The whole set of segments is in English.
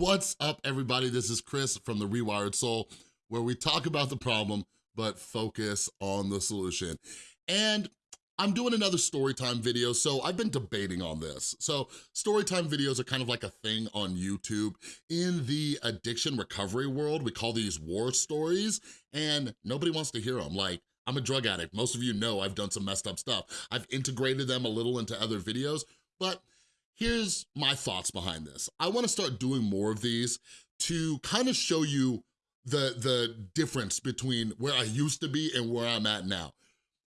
What's up, everybody? This is Chris from The Rewired Soul, where we talk about the problem, but focus on the solution. And I'm doing another storytime video, so I've been debating on this. So storytime videos are kind of like a thing on YouTube. In the addiction recovery world, we call these war stories, and nobody wants to hear them. Like, I'm a drug addict. Most of you know I've done some messed up stuff. I've integrated them a little into other videos, but Here's my thoughts behind this. I wanna start doing more of these to kind of show you the, the difference between where I used to be and where I'm at now.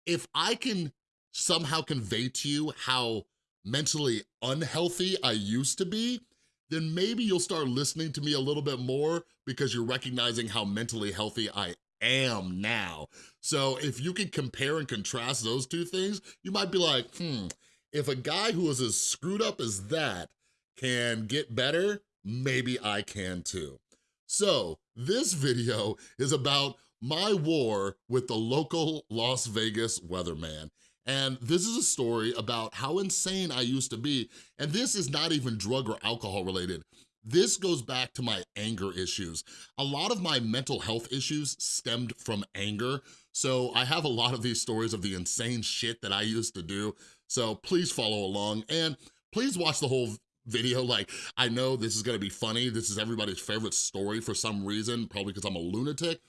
If I can somehow convey to you how mentally unhealthy I used to be, then maybe you'll start listening to me a little bit more because you're recognizing how mentally healthy I am now. So if you can compare and contrast those two things, you might be like, hmm, if a guy who is as screwed up as that can get better, maybe I can too. So this video is about my war with the local Las Vegas weatherman. And this is a story about how insane I used to be. And this is not even drug or alcohol related. This goes back to my anger issues. A lot of my mental health issues stemmed from anger. So I have a lot of these stories of the insane shit that I used to do. So please follow along and please watch the whole video. Like, I know this is gonna be funny. This is everybody's favorite story for some reason, probably because I'm a lunatic,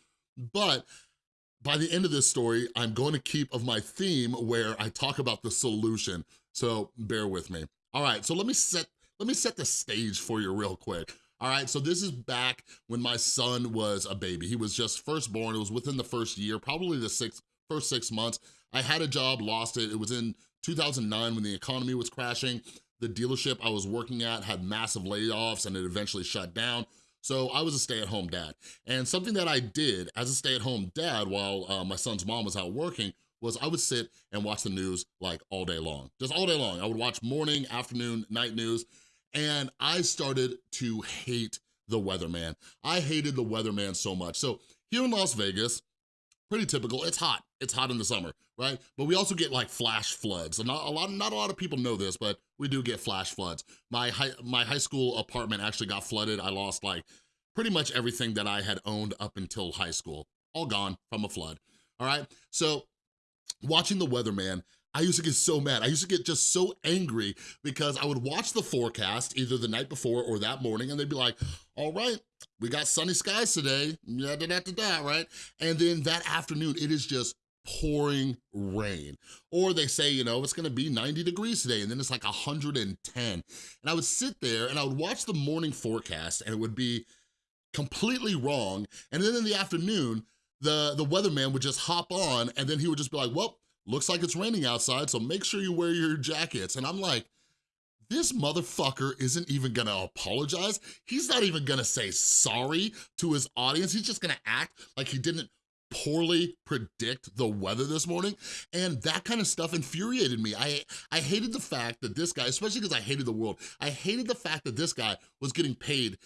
but by the end of this story, I'm going to keep of my theme where I talk about the solution. So bear with me. All right, so let me set let me set the stage for you real quick. All right, so this is back when my son was a baby. He was just first born. It was within the first year, probably the six, first six months. I had a job, lost it. It was in 2009 when the economy was crashing. The dealership I was working at had massive layoffs and it eventually shut down. So I was a stay-at-home dad. And something that I did as a stay-at-home dad while uh, my son's mom was out working was I would sit and watch the news like all day long, just all day long. I would watch morning, afternoon, night news, and I started to hate the weatherman. I hated the weatherman so much. So here in Las Vegas, pretty typical. It's hot. It's hot in the summer, right? But we also get like flash floods. And not a lot, not a lot of people know this, but we do get flash floods. My high, my high school apartment actually got flooded. I lost like pretty much everything that I had owned up until high school. All gone from a flood, all right? So watching the weatherman, I used to get so mad. I used to get just so angry because I would watch the forecast either the night before or that morning and they'd be like, all right, we got sunny skies today, da, da, da, da, right? And then that afternoon, it is just pouring rain. Or they say, you know, it's gonna be 90 degrees today and then it's like 110. And I would sit there and I would watch the morning forecast and it would be completely wrong. And then in the afternoon, the, the weatherman would just hop on and then he would just be like, well, looks like it's raining outside, so make sure you wear your jackets. And I'm like, this motherfucker isn't even gonna apologize. He's not even gonna say sorry to his audience. He's just gonna act like he didn't poorly predict the weather this morning and that kind of stuff infuriated me. I, I hated the fact that this guy, especially because I hated the world, I hated the fact that this guy was getting paid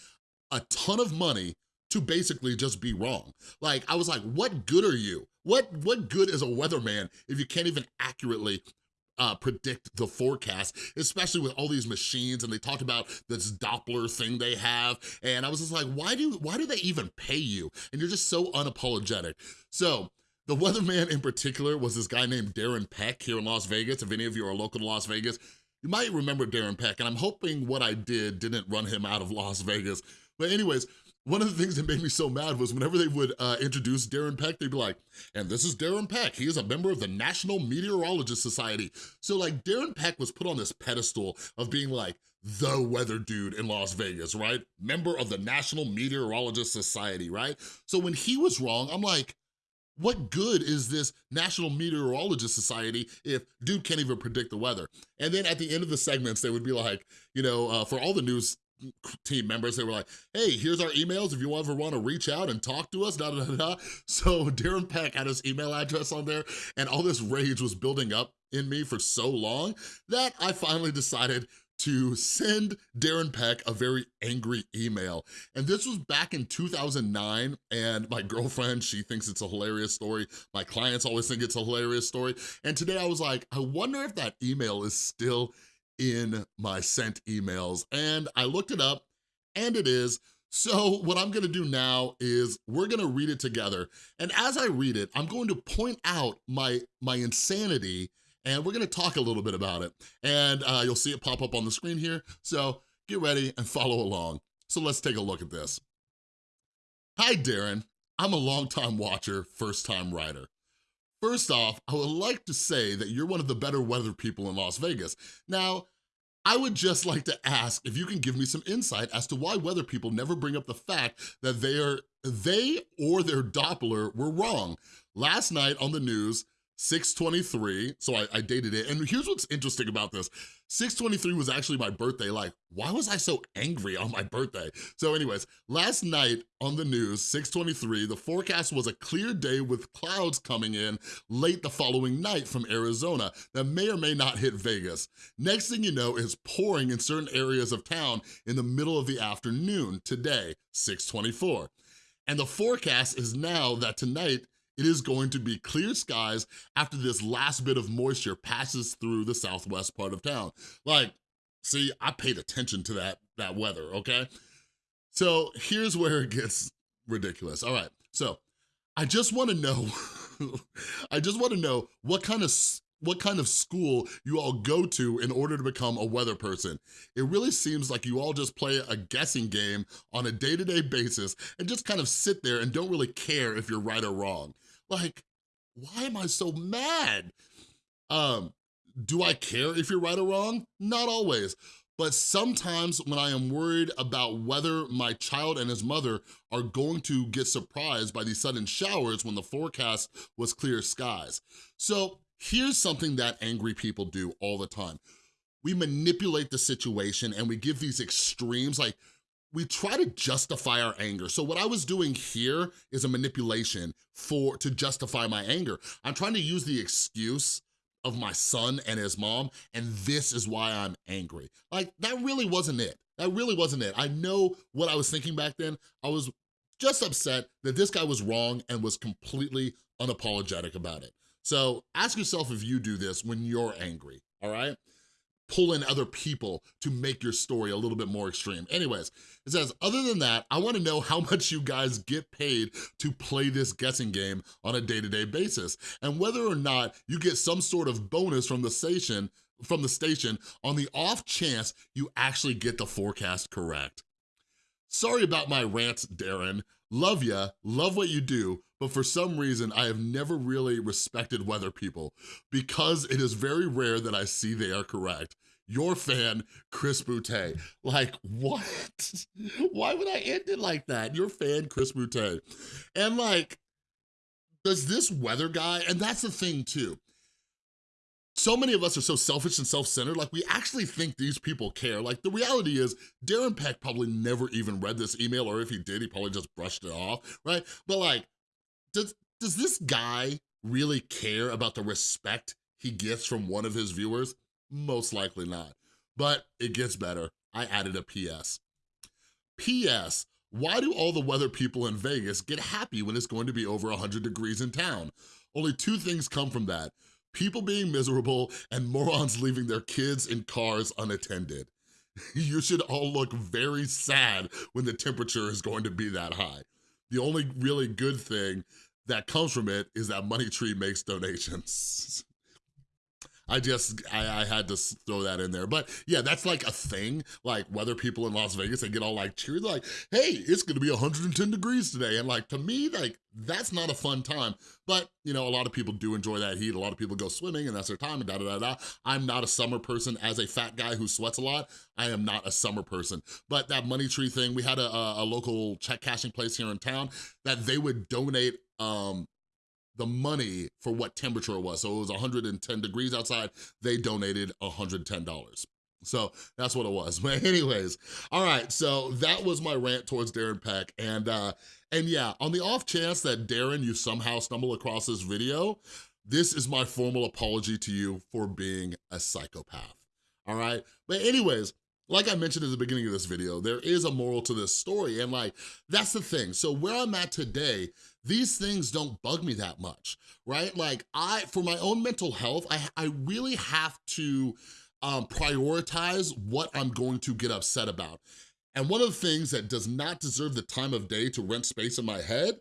a ton of money to basically just be wrong. Like, I was like, what good are you? What, what good is a weatherman if you can't even accurately uh, predict the forecast, especially with all these machines and they talked about this Doppler thing they have. And I was just like, why do, why do they even pay you? And you're just so unapologetic. So the weatherman in particular was this guy named Darren Peck here in Las Vegas. If any of you are local to Las Vegas, you might remember Darren Peck. And I'm hoping what I did didn't run him out of Las Vegas. But anyways, one of the things that made me so mad was whenever they would uh, introduce Darren Peck, they'd be like, and this is Darren Peck. He is a member of the National Meteorologist Society. So like Darren Peck was put on this pedestal of being like the weather dude in Las Vegas, right? Member of the National Meteorologist Society, right? So when he was wrong, I'm like, what good is this National Meteorologist Society if dude can't even predict the weather? And then at the end of the segments, they would be like, you know, uh, for all the news team members, they were like, hey, here's our emails if you ever want to reach out and talk to us, da da da da. So Darren Peck had his email address on there and all this rage was building up in me for so long that I finally decided to send Darren Peck a very angry email. And this was back in 2009, and my girlfriend, she thinks it's a hilarious story. My clients always think it's a hilarious story. And today I was like, I wonder if that email is still in my sent emails. And I looked it up and it is. So what I'm gonna do now is we're gonna read it together. And as I read it, I'm going to point out my, my insanity and we're gonna talk a little bit about it. And uh, you'll see it pop up on the screen here. So get ready and follow along. So let's take a look at this. Hi, Darren. I'm a longtime watcher, first time writer. First off, I would like to say that you're one of the better weather people in Las Vegas. Now, I would just like to ask if you can give me some insight as to why weather people never bring up the fact that they are they or their Doppler were wrong. Last night on the news, 623, so I, I, dated it. And here's what's interesting about this. 623 was actually my birthday. Like, why was I so angry on my birthday? So anyways, last night on the news, 623, the forecast was a clear day with clouds coming in late the following night from Arizona that may or may not hit Vegas. Next thing you know is pouring in certain areas of town in the middle of the afternoon today, 624. And the forecast is now that tonight it is going to be clear skies after this last bit of moisture passes through the southwest part of town. Like, see, I paid attention to that, that weather, okay? So here's where it gets ridiculous. All right, so I just wanna know, I just wanna know what kind of what kind of school you all go to in order to become a weather person. It really seems like you all just play a guessing game on a day-to-day -day basis and just kind of sit there and don't really care if you're right or wrong. Like, why am I so mad? Um, do I care if you're right or wrong? Not always. But sometimes when I am worried about whether my child and his mother are going to get surprised by these sudden showers when the forecast was clear skies. So here's something that angry people do all the time. We manipulate the situation and we give these extremes like we try to justify our anger. So what I was doing here is a manipulation for to justify my anger. I'm trying to use the excuse of my son and his mom, and this is why I'm angry. Like, that really wasn't it. That really wasn't it. I know what I was thinking back then. I was just upset that this guy was wrong and was completely unapologetic about it. So ask yourself if you do this when you're angry, all right? Pull in other people to make your story a little bit more extreme. Anyways, it says, other than that, I wanna know how much you guys get paid to play this guessing game on a day-to-day -day basis, and whether or not you get some sort of bonus from the station from the station on the off chance you actually get the forecast correct. Sorry about my rant, Darren. Love ya, love what you do, but for some reason, I have never really respected weather people because it is very rare that I see they are correct. Your fan, Chris Boutte. Like, what? Why would I end it like that? Your fan, Chris Boutte. And like, does this weather guy, and that's the thing too, so many of us are so selfish and self-centered, like we actually think these people care. Like the reality is Darren Peck probably never even read this email, or if he did, he probably just brushed it off, right? But like, does, does this guy really care about the respect he gets from one of his viewers? Most likely not. But it gets better. I added a PS. PS, why do all the weather people in Vegas get happy when it's going to be over 100 degrees in town? Only two things come from that. People being miserable and morons leaving their kids in cars unattended. You should all look very sad when the temperature is going to be that high. The only really good thing that comes from it is that Money Tree makes donations. I just, I, I, had to throw that in there. But yeah, that's like a thing, like weather people in Las Vegas, they get all like cheery, like, hey, it's gonna be 110 degrees today. And like, to me, like, that's not a fun time. But, you know, a lot of people do enjoy that heat. A lot of people go swimming and that's their time and da da da da. I'm not a summer person as a fat guy who sweats a lot. I am not a summer person. But that money tree thing, we had a, a local check cashing place here in town that they would donate um, the money for what temperature it was. So it was 110 degrees outside, they donated $110. So that's what it was. But anyways, all right, so that was my rant towards Darren Peck. And, uh, and yeah, on the off chance that Darren, you somehow stumble across this video, this is my formal apology to you for being a psychopath, all right? But anyways, like I mentioned at the beginning of this video, there is a moral to this story, and like, that's the thing. So where I'm at today, these things don't bug me that much, right? Like I, for my own mental health, I, I really have to um, prioritize what I'm going to get upset about. And one of the things that does not deserve the time of day to rent space in my head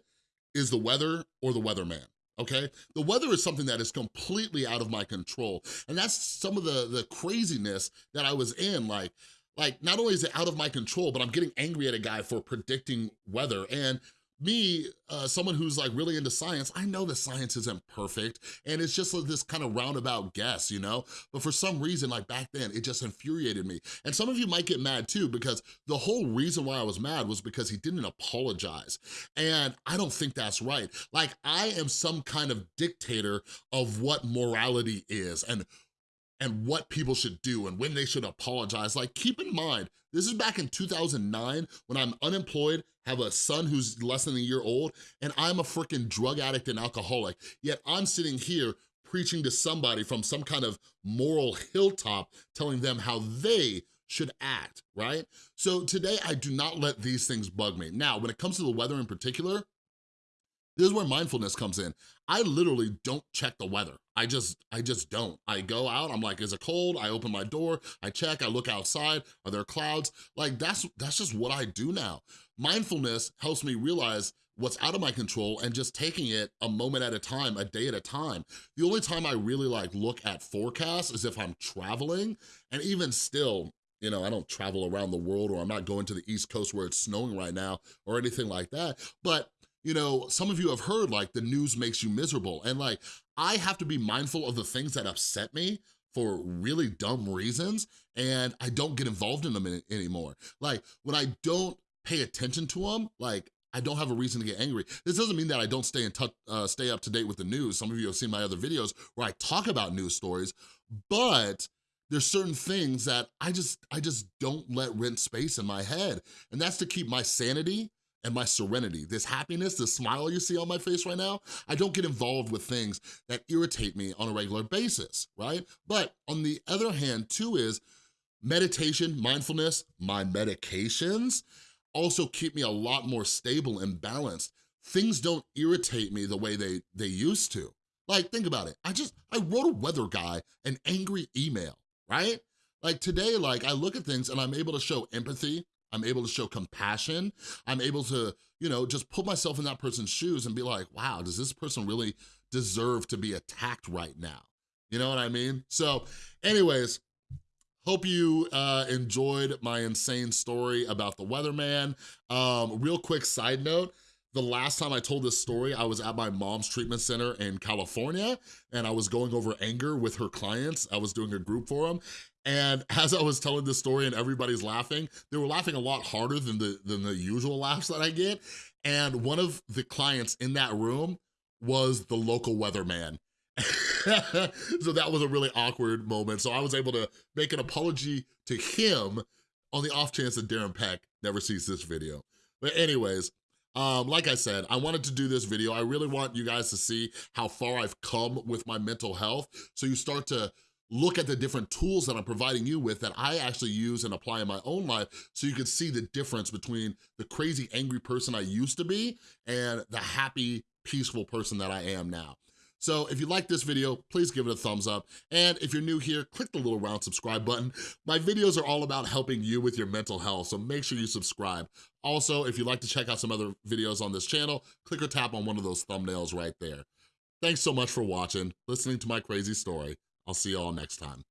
is the weather or the weatherman okay? The weather is something that is completely out of my control. And that's some of the, the craziness that I was in, like, like not only is it out of my control, but I'm getting angry at a guy for predicting weather. And me, uh, someone who's like really into science, I know that science isn't perfect and it's just like this kind of roundabout guess, you know? But for some reason, like back then, it just infuriated me. And some of you might get mad too because the whole reason why I was mad was because he didn't apologize. And I don't think that's right. Like I am some kind of dictator of what morality is and and what people should do and when they should apologize. Like, keep in mind, this is back in 2009 when I'm unemployed, have a son who's less than a year old, and I'm a freaking drug addict and alcoholic. Yet I'm sitting here preaching to somebody from some kind of moral hilltop, telling them how they should act, right? So today, I do not let these things bug me. Now, when it comes to the weather in particular, this is where mindfulness comes in. I literally don't check the weather. I just, I just don't. I go out, I'm like, is it cold? I open my door, I check, I look outside, are there clouds? Like that's, that's just what I do now. Mindfulness helps me realize what's out of my control and just taking it a moment at a time, a day at a time. The only time I really like look at forecasts is if I'm traveling and even still, you know, I don't travel around the world or I'm not going to the East Coast where it's snowing right now or anything like that. But you know, some of you have heard like the news makes you miserable and like, I have to be mindful of the things that upset me for really dumb reasons and I don't get involved in them anymore. Like when I don't pay attention to them, like I don't have a reason to get angry. This doesn't mean that I don't stay in touch, uh, stay up to date with the news. Some of you have seen my other videos where I talk about news stories, but there's certain things that I just, I just don't let rent space in my head. And that's to keep my sanity and my serenity. This happiness, this smile you see on my face right now, I don't get involved with things that irritate me on a regular basis, right? But on the other hand too is meditation, mindfulness, my medications also keep me a lot more stable and balanced. Things don't irritate me the way they, they used to. Like, think about it. I just, I wrote a weather guy an angry email, right? Like today, like I look at things and I'm able to show empathy, I'm able to show compassion. I'm able to, you know, just put myself in that person's shoes and be like, wow, does this person really deserve to be attacked right now? You know what I mean? So anyways, Hope you uh, enjoyed my insane story about the weatherman. Um, real quick side note, the last time I told this story, I was at my mom's treatment center in California and I was going over anger with her clients. I was doing a group for them and as I was telling this story and everybody's laughing, they were laughing a lot harder than the, than the usual laughs that I get. And one of the clients in that room was the local weatherman. so that was a really awkward moment. So I was able to make an apology to him on the off chance that Darren Peck never sees this video. But anyways, um, like I said, I wanted to do this video. I really want you guys to see how far I've come with my mental health. So you start to look at the different tools that I'm providing you with that I actually use and apply in my own life so you can see the difference between the crazy angry person I used to be and the happy, peaceful person that I am now. So if you like this video, please give it a thumbs up. And if you're new here, click the little round subscribe button. My videos are all about helping you with your mental health, so make sure you subscribe. Also, if you'd like to check out some other videos on this channel, click or tap on one of those thumbnails right there. Thanks so much for watching, listening to my crazy story. I'll see you all next time.